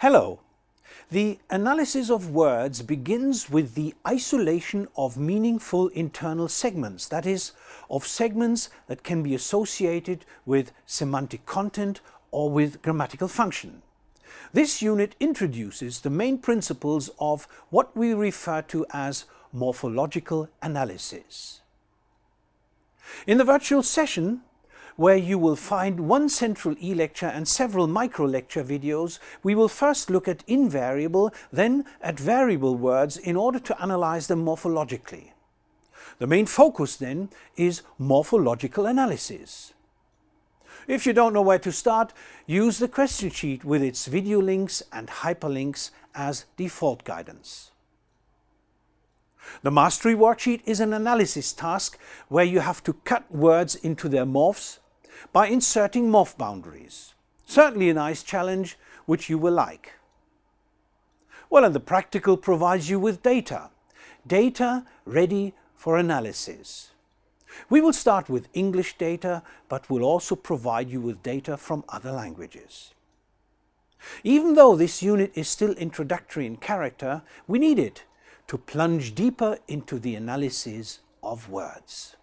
Hello. The analysis of words begins with the isolation of meaningful internal segments, that is, of segments that can be associated with semantic content or with grammatical function. This unit introduces the main principles of what we refer to as morphological analysis. In the virtual session, where you will find one central e-lecture and several micro-lecture videos, we will first look at invariable, then at variable words in order to analyze them morphologically. The main focus then is morphological analysis. If you don't know where to start, use the question sheet with its video links and hyperlinks as default guidance. The mastery worksheet is an analysis task where you have to cut words into their morphs by inserting morph boundaries. Certainly a nice challenge which you will like. Well, and the practical provides you with data. Data ready for analysis. We will start with English data, but will also provide you with data from other languages. Even though this unit is still introductory in character, we need it to plunge deeper into the analysis of words.